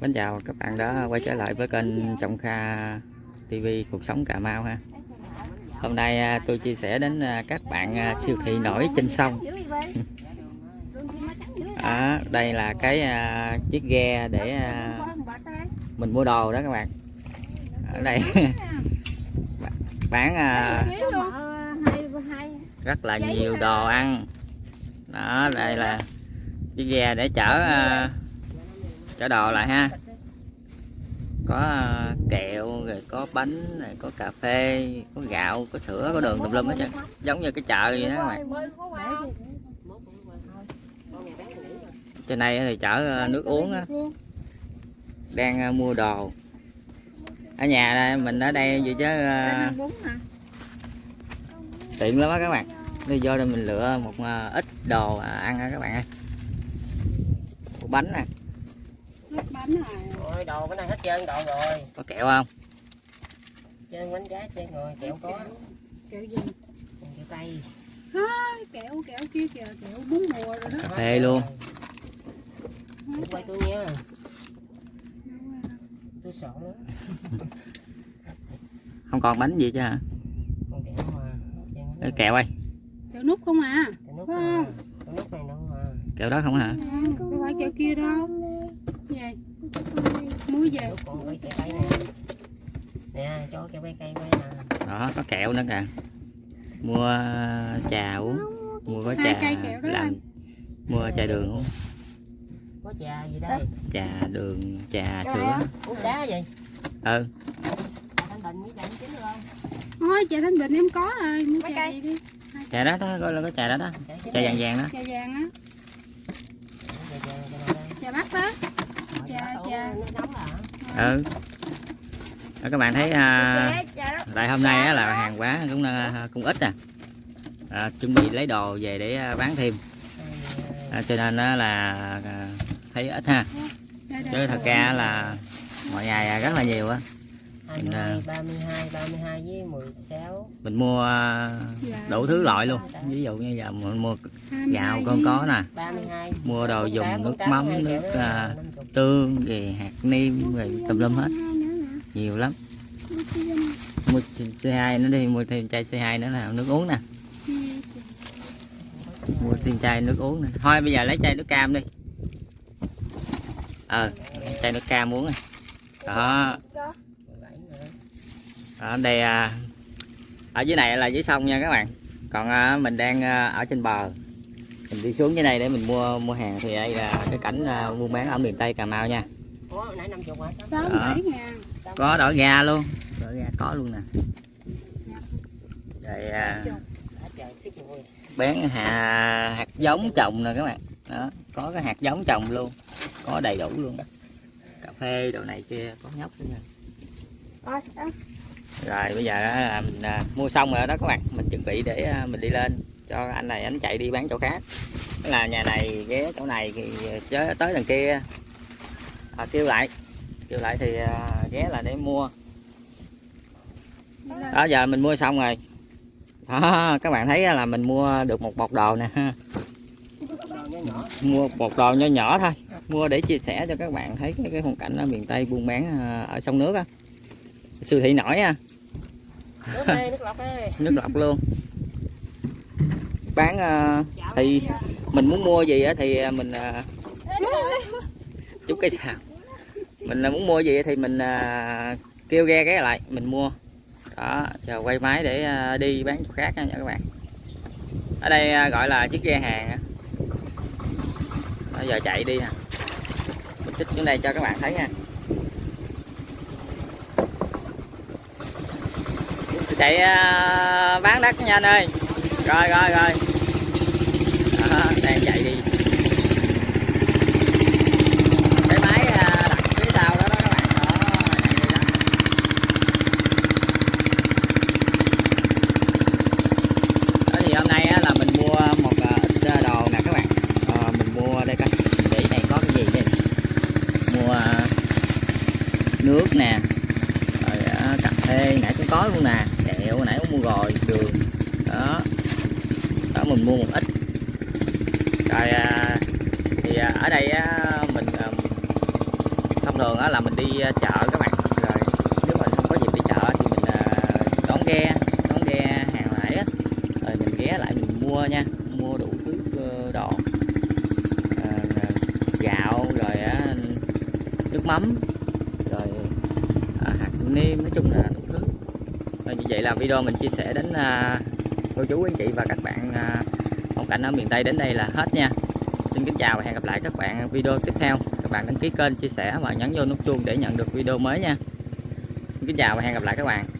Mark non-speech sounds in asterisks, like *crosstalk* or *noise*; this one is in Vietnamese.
Mến chào các bạn đã quay trở lại với kênh Trọng Kha TV Cuộc sống Cà Mau ha. Hôm nay à, tôi chia sẻ đến à, các bạn à, siêu thị nổi trên sông. *laughs* À, đây là cái chiếc ghe để mình mua đồ đó các bạn. Ở đây *laughs* bán rất là nhiều đồ ăn. Đó, đây là chiếc ghe để chở chở đồ lại ha. Có ờ, kẹo rồi có bánh này có cà phê có gạo có sữa có đường tùm lum hết trơn. Giống như cái chợ vậy đó các bạn. Trên này thì chở ờ, nước uống á. Đang ờ, mua đồ. Ở nhà đây, mình ở đây vậy chứ tiện lắm á các bạn. Đi vô đây mình lựa một ít đồ ăn á các bạn ơi một bánh nè Ôi đồ cái này hết trơn đồ rồi. Có kẹo không? Trơn bánh giá trơn rồi kẹo có. Kẹo gì? Kẹo cây kẹo kẹo kia kìa kẹo bốn mùa rồi đó. Cà phê luôn quay tôi nha. Tôi sợ lắm. *laughs* Không còn bánh gì chứ hả? Kẹo mà hết trơn hết Cái kẹo ơi. Kẹo nút không à? Kẹo nút không? Kẹo nút này đâu mà kẹo đó không hả? Không phải kẹo kia đâu về con cái cây Nè cho kẹo cây cây quay nè. Đó có kẹo nữa kìa. Mua trà uống mua Hai trà cây kẹo đó làm anh. mua trà đường uống. Có trà gì đây? Trà đường trà Trà sữa. Uống đá vậy? Ừ. Thôi trà thanh bình em có rồi. Mua trà cây? gì đi. Trà đó đó gọi là cái trà đó đó. Trà vàng vàng đó. Trà vàng á. Trà mắt đó ừ. Đó, các bạn thấy à, tại hôm nay á, là hàng quán cũng à, cũng ít nè. À, chuẩn bị lấy đồ về để à, bán thêm. À, cho nên á là à, thấy ít ha. Chứ thật ra là mọi ngày rất là nhiều á 22, 32, 32 với 16 mình mua à, Dạ. đủ thứ loại luôn. Ví dụ như giờ mình mua 22 gạo con có nè. 32 mua đồ dùng 48, nước 48, mắm nước à, 50. tương về hạt niêm rồi tùm lum hết. Nhiều lắm. Mua C2 nữa. Đi mua thêm chai C2 nữa là nước uống nè. Mua thêm chai nước uống nè. Thôi bây giờ lấy chai nước cam đi. Ờ chai nước cam uống nè. Đó. 17 nữa. Ở đây à, ở dưới này là dưới sông nha các bạn. Còn à, mình đang à, ở trên bờ. Mình đi xuống dưới đây để mình mua mua hàng thì đây là cái cảnh buôn bán ở miền tây cà mau nha. Ủa, nãy 50 hả? sáu Đó. có đỏ gà luôn. Đỏ gà có luôn nè. Rồi à, bán hạt hạt giống trồng nè các bạn. Đó có cái hạt giống trồng luôn. Có đầy đủ luôn đó. Cà phê đồ này kia có nhóc nữa nha rồi bây giờ là mình à, mua xong rồi đó các bạn. Mình chuẩn bị để à, mình đi lên. Cho anh này anh chạy đi bán chỗ khác. Là nhà này ghé chỗ này thì à, tới tới đằng kia. À, kêu lại. Kêu lại thì à, ghé là để mua. Đó giờ mình mua xong rồi. Đó các bạn thấy là mình mua được một bọc đồ nè. Mua một đồ nho nhỏ thôi. Mua để chia sẻ cho các bạn thấy cái, cái hoàn cảnh ở miền tây buôn bán à, ở sông nước á siêu thị nổi ha. Nước đây, nước lọc đây. *laughs* nước lọc luôn. Bán à, thì mình muốn mua gì thì à, mình à, chút cái sao mình muốn mua gì thì mình à, kêu ghe cái lại mình mua. Đó chờ quay máy để à, đi bán chỗ khác nha các bạn. Ở đây à, gọi là chiếc ghe hàng. Đó, giờ chạy đi nè. Mình xích xuống đây cho các bạn thấy nha chạy à, bán đất nha anh ơi. Rồi rồi rồi. Đó, đang chạy đi. Cái máy à, đặt phía sau đó đó các bạn. Đó chạy đi đó. Đó thì hôm nay á, là mình mua một à, ít đồ nè các bạn. À, mình mua đây coi. Để này có cái gì đây? Mua nước nè. Rồi cà phê nãy cũng có luôn nè kẹo nãy cũng mua rồi đường. Đó. Đó mình mua một ít. Rồi à, thì à, ở đây á, mình à, thông thường á là mình đi à, chợ các bạn. Rồi nếu mà không có dịp đi chợ thì mình ờ, đón ghe đón ghe hàng lại á. Rồi mình ghé lại mình mua nha mua đủ thứ ờ, đồ. Ờ, gạo rồi á, nước mắm rồi à, hạt nêm nói chung là đủ thứ rồi như vậy là video mình chia sẻ đến à, cô chú anh chị và các bạn à, phong cảnh ở miền Tây đến đây là hết nha. Xin kính chào và hẹn gặp lại các bạn video tiếp theo. Các bạn đăng ký kênh chia sẻ và nhấn vô nút chuông để nhận được video mới nha. Xin kính chào và hẹn gặp lại các bạn.